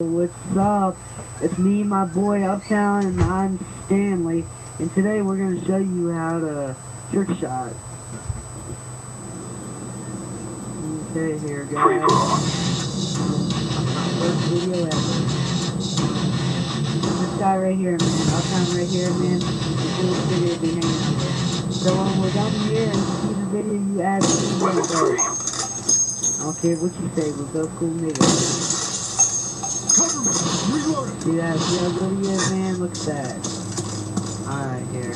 What's up? It's me, my boy Uptown, and I'm Stanley. And today we're going to show you how to trick shot. Okay, here, guys. First video ever. This guy right here, man. Uptown right here, man. This video behind here. So when we're done here and see the video, you add. I don't care what you say, we'll go cool nigga. Reloading! See that? See how good he is, man? Look at that. Alright, here.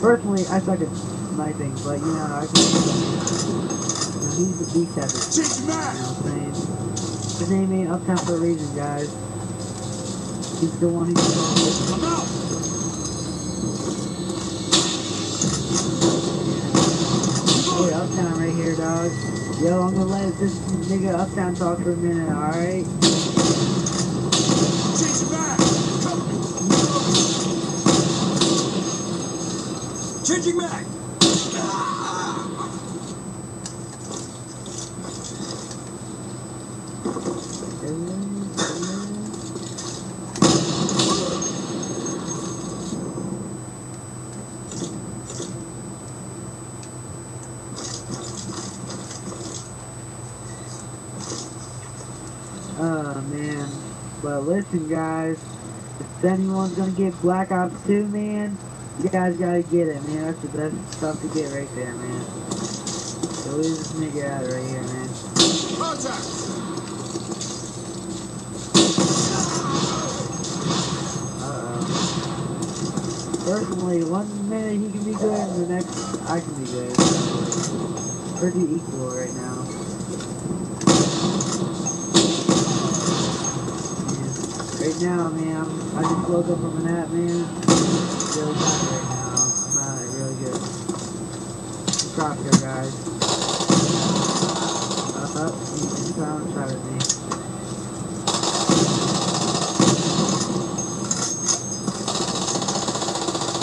Personally, I suck at sniping, but you know, I can. He's the beast at it. You know what I'm saying? His name ain't Uptown for a reason, guys. He's the one who's the I'm out! Hey, Uptown right here, dog. Yo, I'm gonna let this nigga Uptown talk for a minute, alright? Change mag! Cover me! Changing mag! Oh ah man. But listen guys, if anyone's gonna get Black Ops 2 man, you guys gotta get it man. That's the best stuff to get right there man. So leave this nigga out right here man. Contact! Uh-oh. Personally, one minute he can be good and the next I can be good. Pretty equal right now. Man, Right now, man, I'm, just woke up from a nap, man. Really bad right now. I'm not really good. Drop here, guys. Uh, up, he's trying shot at me.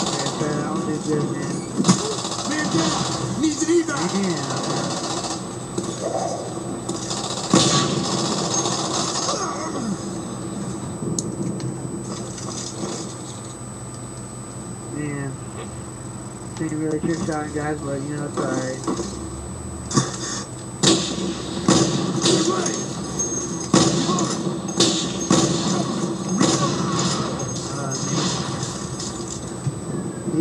Okay, so I don't do good, man. Man down! Needs an evac! Yeah. Man. Really trick shotting guys, but you know it's alright. Uh.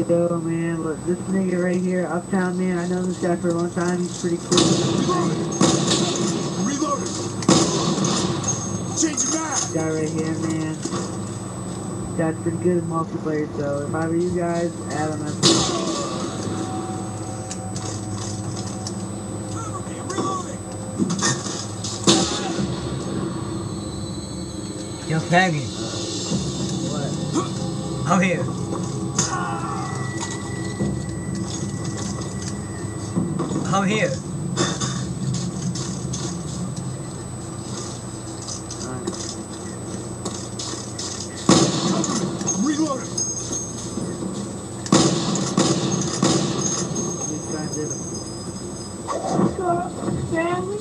Yo, man, look, this nigga right here, Uptown, man, I know this guy for a long time, he's pretty cool. Reloading! Changing mag! This guy right here, man. That's pretty good in multiplayer, so if I were you guys, add him Faggot, what? I'm here. I'm here. Alright. Cover me! I'm reloading! Let's try and do it. What's up, family?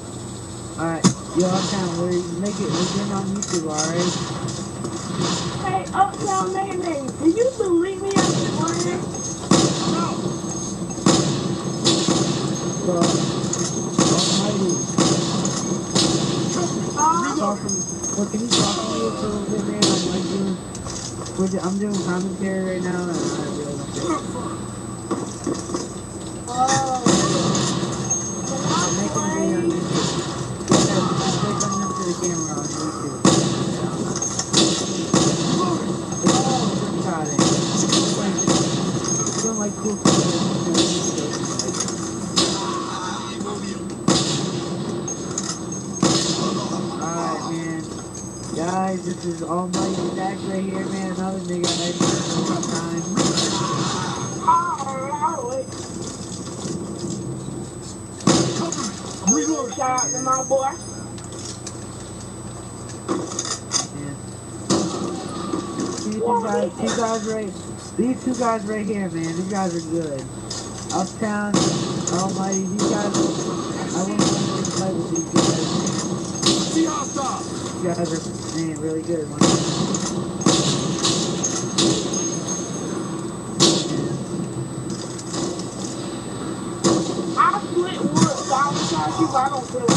Yo, Uptown, we're make it, we're getting on YouTube, alright? Hey, Uptown Mayday, do you believe me after morning? I'm out! So, Almighty! Uh, well, can you talk to me for a little bit, man? I'm like doing, I'm doing commentary right now, and I camera on YouTube. All Alright, man. Guys, this is Almighty Zach right here, man. Another nigga I long time. I'm! Shout out to my boy. Man. These guys, two guys right, these two guys right here, man. These guys are good. Uptown, Almighty, these guys, I want to fight with these guys. See! These guys are Man, really good. I split wood, so I was I don't feel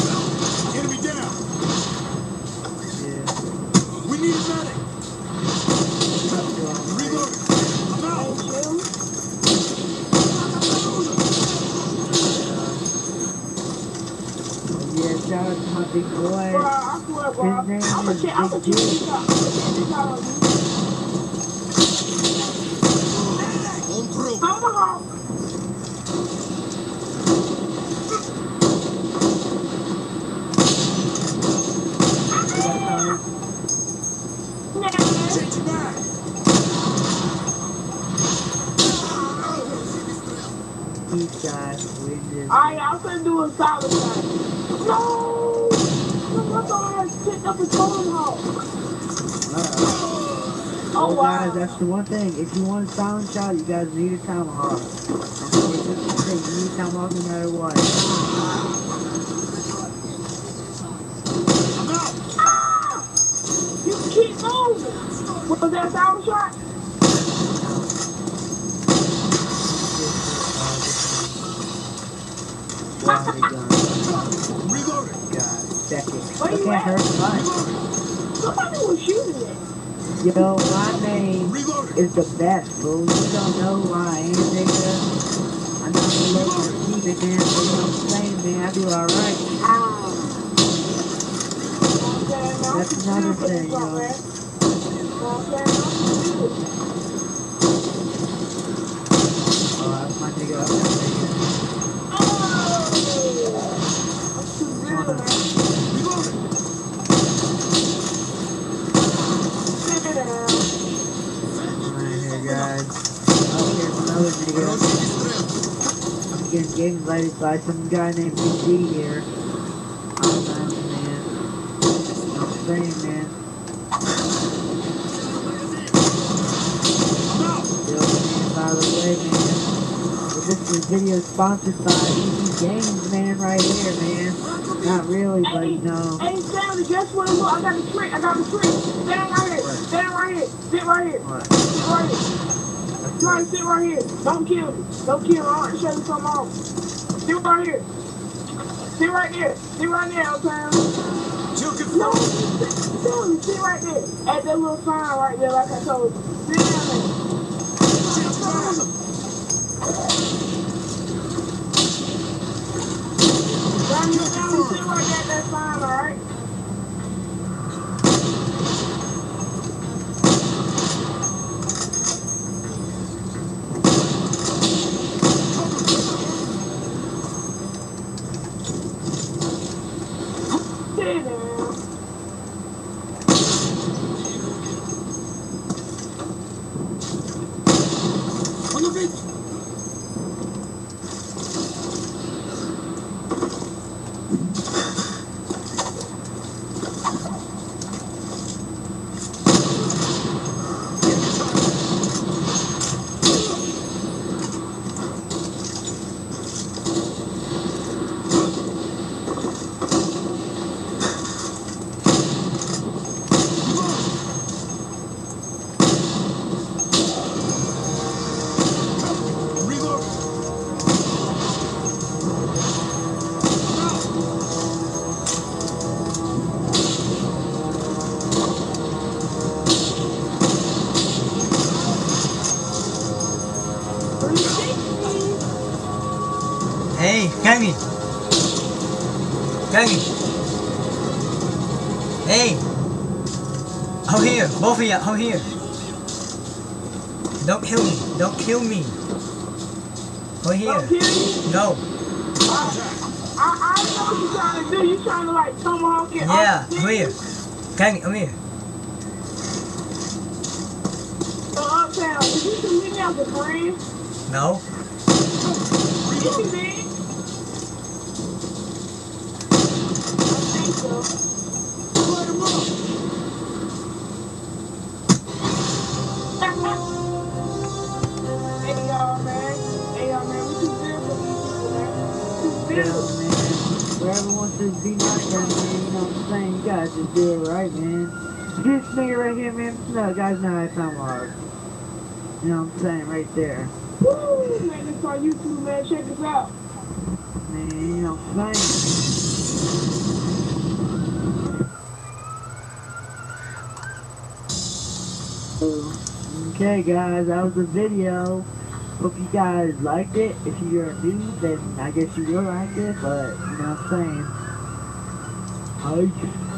out to my big Bro. I swear, bro. His name I'm is I'm a Big check G. I'm a check this out on you. On through. Tomahawk. Nah. Changing back. These guys win this. Alright, I'm gonna do a solid shot. No! No, I thought I had picked up a tomahawk. Uh-oh. Oh, Well, wow. guys, that's the one thing. If you want a silent shot, you guys need a tomahawk. Okay, that's the thing. You need a tomahawk no matter what. I'm out. Ah! You keep moving. Was that a solid shot? You Okay, at? hurt was shooting it. Yo, my name Reloading. is the best, fool. You don't know who I am, nigga. I'm not the local keep it, man. So you know what I'm saying. I do alright. Ah. That's another thing, you know. Oh, nigga. That's my nigga. I'm game invited by some guy named Big D here. Oh, nice, man. I'm saying, man. I'm. Yo, man, by the way, man. This is video sponsored by EB Games, man, right here, man. Not really, but you know. Hey, Stanley, guess what? Look, I got a trick. I got a trick. Stand right here. Stand right here. Sit right here. Sit right here. Try to sit right here. Don't kill me. Don't kill me. I want to show you something off. Sit right here. Sit right there. Sit right there. Kill No, sit, sit right there. At that little sign right there, like I told you. Sit down there. Changing back. Run down and sit right there at that sign, alright? Sit Kevin. Kevin. Hey. Out here, both of you, out here. Don't kill me. Don't kill me. Don't here. No. I, I know what you're trying to do. You're trying to like tomahawk it. Yeah, over here. Kevin, over here. So uptown, did you see me as a friend? No. You did. I think so. You know what I'm saying? Right there. Woo! Man, this on YouTube, man. Check this out. Man, you know what I'm saying? Okay, guys, that was the video. Hope you guys liked it. If you're new, then I guess you will like it, but you know what I'm saying. Hi.